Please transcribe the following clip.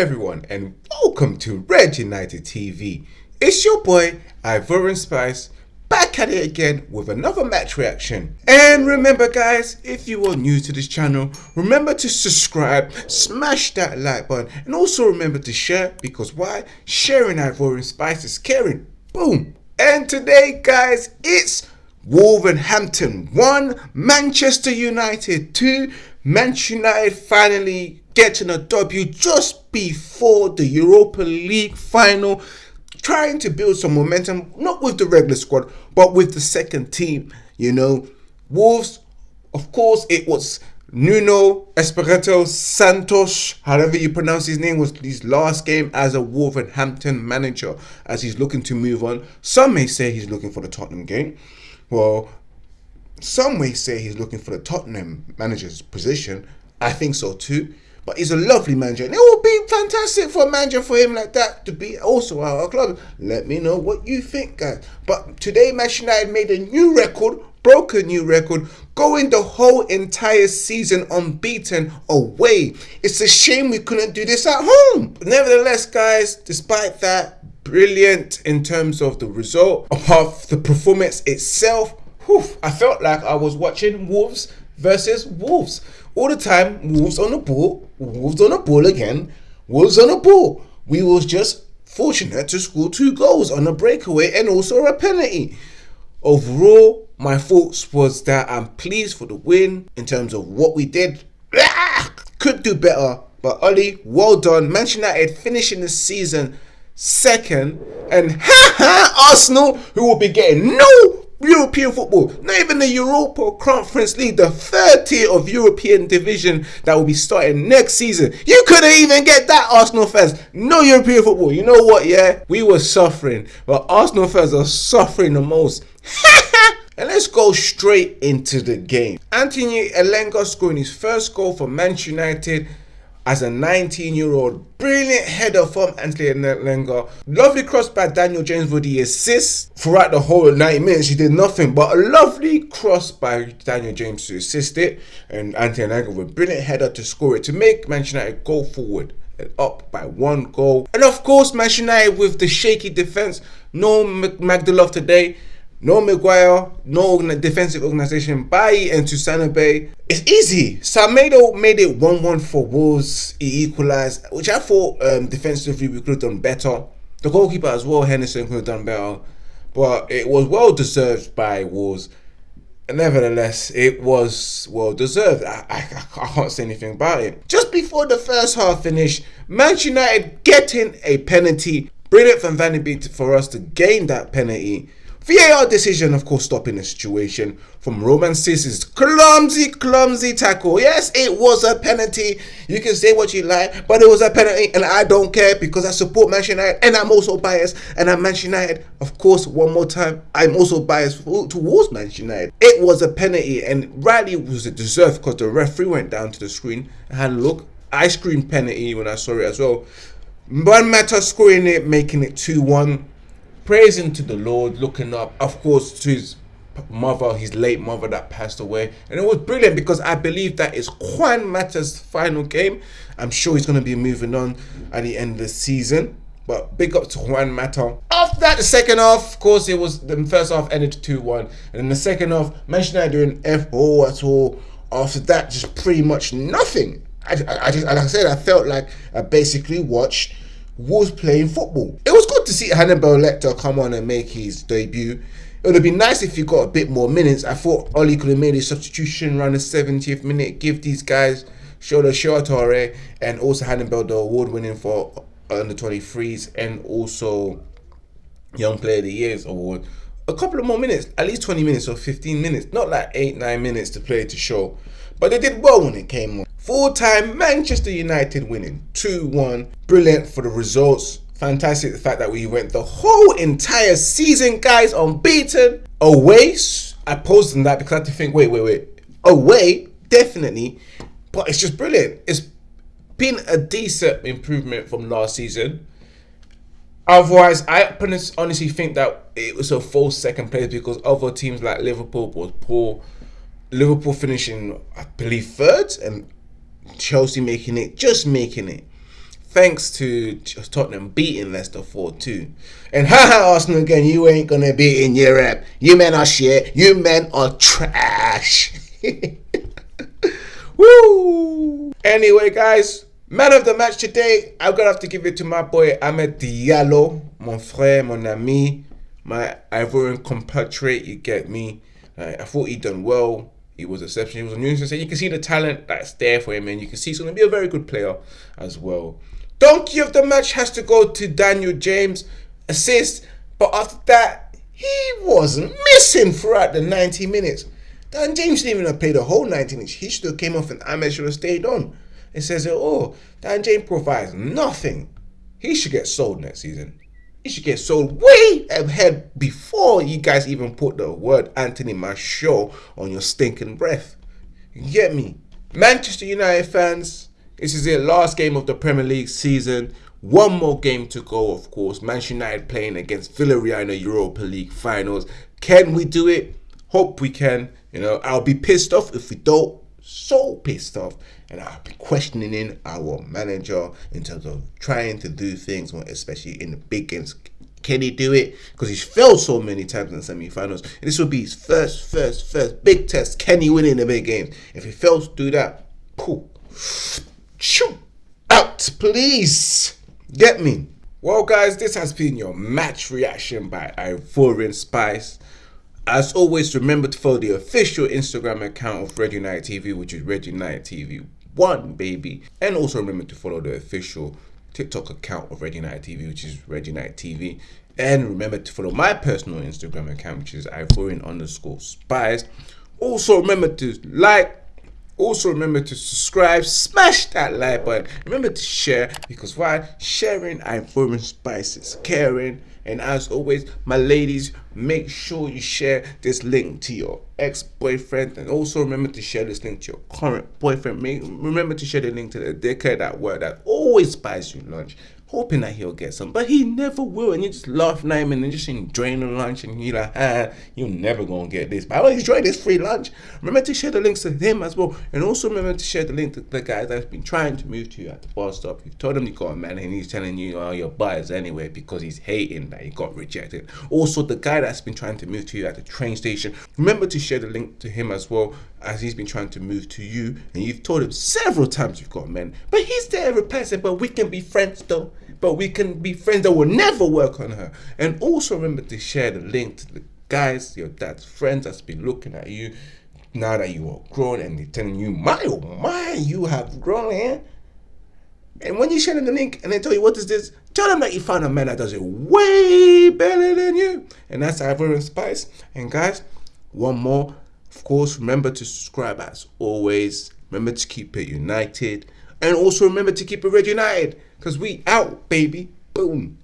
everyone, and welcome to Red United TV. It's your boy, Ivorian Spice, back at it again with another match reaction. And remember guys, if you are new to this channel, remember to subscribe, smash that like button, and also remember to share, because why? Sharing Ivorian Spice is caring. Boom! And today guys, it's Wolverhampton 1, Manchester United 2. Manchester United finally getting a W just before the Europa League final. Trying to build some momentum, not with the regular squad, but with the second team. You know, Wolves, of course, it was Nuno Espirito Santos, however you pronounce his name, was his last game as a Wolverhampton manager as he's looking to move on. Some may say he's looking for the Tottenham game. Well, some may say he's looking for the Tottenham manager's position. I think so too. But he's a lovely manager. And it would be fantastic for a manager for him like that to be also our club. Let me know what you think, guys. But today, Manchester United made a new record, broke a new record, going the whole entire season unbeaten away. It's a shame we couldn't do this at home. But nevertheless, guys, despite that, brilliant in terms of the result, apart the performance itself, whew, I felt like I was watching Wolves versus Wolves. All the time, Wolves on the ball, Wolves on the ball again, Wolves on the ball. We was just fortunate to score two goals on a breakaway and also a penalty. Overall, my thoughts was that I'm pleased for the win in terms of what we did. Ah, could do better, but Ollie, well done. Manchester United finishing the season second, and ha ha, Arsenal, who will be getting no European football, not even the Europa Conference League, the third tier of European division that will be starting next season. You couldn't even get that, Arsenal fans. No European football. You know what, yeah? We were suffering, but Arsenal fans are suffering the most. and let's go straight into the game. Anthony Elanga scoring his first goal for Manchester United as a 19 year old. Brilliant header from Anthony Elanga. Lovely cross by Daniel James for the assist. Throughout the whole 90 minutes, he did nothing but a lovely cross by Daniel James to assist it. And Anthony Elanga with a brilliant header to score it to make Manchester United go forward and up by one goal. And of course, Manchester United with the shaky defense. No Magdalov today. No Maguire, no defensive organization. Bailly and Tuanzebe. It's easy. Semedo made it 1-1 for Wolves. He equalized, which I thought um, defensively we could have done better. The goalkeeper as well, Henderson, could have done better. But it was well deserved by Wolves. Nevertheless, it was well deserved. I, I, I can't say anything about it. Just before the first half finished, Manchester United getting a penalty. Brilliant from Van de Beek for us to gain that penalty. VAR decision, of course, stopping the situation from Romain Saïss's clumsy, clumsy tackle. Yes, it was a penalty. You can say what you like, but it was a penalty, and I don't care because I support Manchester United, and I'm also biased. And I'm Manchester United, of course, one more time, I'm also biased towards Manchester United. It was a penalty, and rightly was it deserved because the referee went down to the screen and had a look. I screamed penalty when I saw it as well. Juan Mata scoring it, making it 2 1 praising to the Lord, looking up, of course, to his mother, his late mother that passed away. And it was brilliant because I believe that is Juan Mata's final game. I'm sure he's going to be moving on at the end of the season. But big up to Juan Mata. After that, the second half, of course, it was the first half ended 2-1. And then the second half, Manchester United doing F-O at all. After that, just pretty much nothing. I, I, I just, like I said, I felt like I basically watched was playing football. It was to see Hannibal Lecter come on and make his debut. It would have been nice if he got a bit more minutes. I thought Ollie could have made a substitution around the 70th minute, give these guys Shola Shoretire and also Hannibal the award winning for under 23s and also Young Player of the Year's award. A couple of more minutes, at least 20 minutes or 15 minutes, not like 8 9 minutes to play to show. But they did well when it came on. Full time Manchester United winning 2 1. Brilliant for the results. Fantastic the fact that we went the whole entire season, guys, unbeaten. Away, I paused on that because I had to think, wait, wait, wait. Away, definitely. But it's just brilliant. It's been a decent improvement from last season. Otherwise, I honestly think that it was a false second place because other teams like Liverpool was poor. Liverpool finishing, I believe, third, and Chelsea making it, just making it. Thanks to Tottenham beating Leicester 4 2. And haha, Arsenal again, you ain't gonna be in Europe. You men are shit. You men are trash. Woo! Anyway, guys, man of the match today, I'm gonna have to give it to my boy Amad Diallo, mon frère, mon ami, my Ivorian compatriot. You get me? Uh, I thought he done well. He was exceptional. He was a new You can see the talent that's there for him, and you can see he's going to be a very good player as well. Donkey of the match has to go to Daniel James, assist. But after that, he wasn't missing throughout the 90 minutes. Dan James didn't even play the whole 90 minutes. He should have came off and Amad should have stayed on. It says, oh, Dan James provides nothing. He should get sold next season. He should get sold way ahead before you guys even put the word Anthony Martial on your stinking breath. You get me? Manchester United fans, this is the last game of the Premier League season. One more game to go, of course. Manchester United playing against Villarreal in the Europa League finals. Can we do it? Hope we can. You know, I'll be pissed off if we don't. So pissed off and I've been questioning our manager in terms of trying to do things, especially in the big games. Can he do it? Because he's failed so many times in the semi-finals. And this will be his first, first, first big test. Can he win in the big games? If he fails to do that, cool. Shoot out, please. Get me. Well, guys, this has been your match reaction by Ivorian Spice. As always, remember to follow the official Instagram account of Red United TV, which is Red United TV one, baby. And also remember to follow the official TikTok account of Red United TV, which is Red United TV. And remember to follow my personal Instagram account, which is Ivorian underscore spies. Also remember to like, also remember to subscribe, smash that like button. Remember to share because why? Sharing Ivorian spices, caring and as always, my ladies, make sure you share this link to your ex-boyfriend and also remember to share this link to your current boyfriend. Make, remember to share the link to the dickhead that word that always buys you lunch hoping that he'll get some, but he never will. And you just laugh at him and then just enjoying the lunch, and you're like, ah, you're never gonna get this. But I enjoy this free lunch. Remember to share the links to him as well, and also remember to share the link to the guy that's been trying to move to you at the bus stop. You've told him you got a man, and he's telling you, oh, your buyers anyway because he's hating that he got rejected. Also, the guy that's been trying to move to you at the train station. Remember to share the link to him as well as he's been trying to move to you, and you've told him several times you've got men, but he's there replacing. But we can be friends though but we can be friends that will never work on her. And also remember to share the link to the guys, your dad's friends that's been looking at you now that you are grown and they're telling you, my oh my, you have grown, eh? And when you share them the link and they tell you what is this, tell them that you found a man that does it way better than you. And that's Ivorian Spice. And guys, one more. Of course, remember to subscribe as always. Remember to keep it united. And also remember to keep it red united. Because we out, baby. Boom.